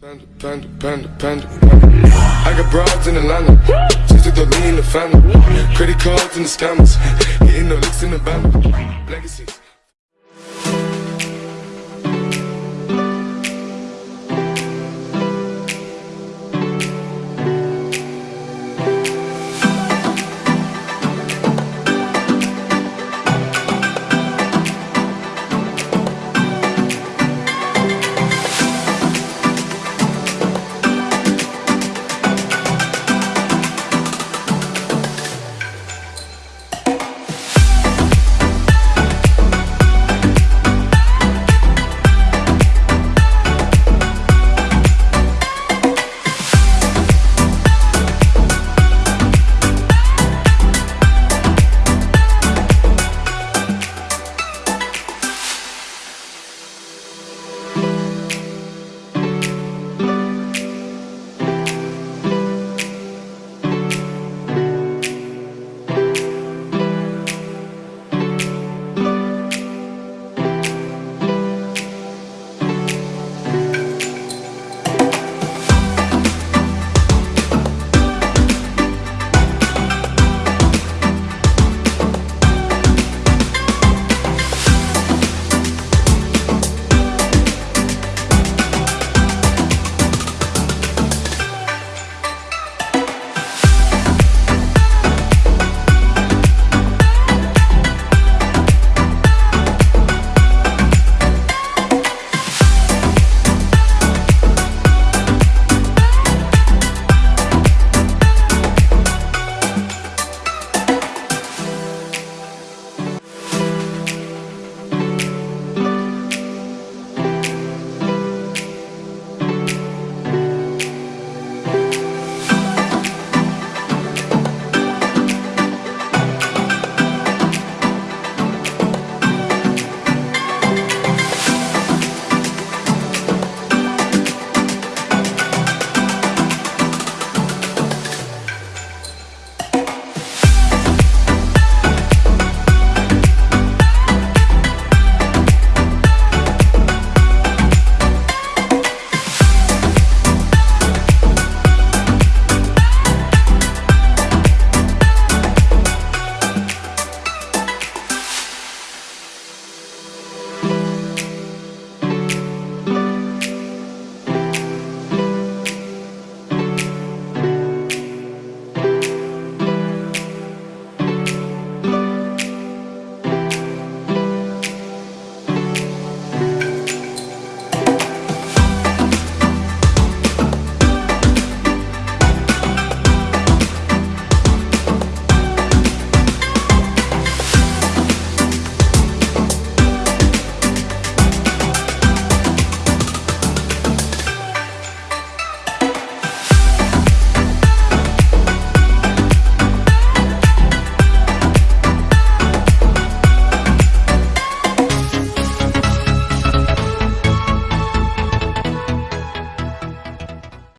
Panda, panda, panda, panda. I got broads in Atlanta. Just took the lean in the family. Credit cards and the scammers. Hitting the licks in the band. Legacy.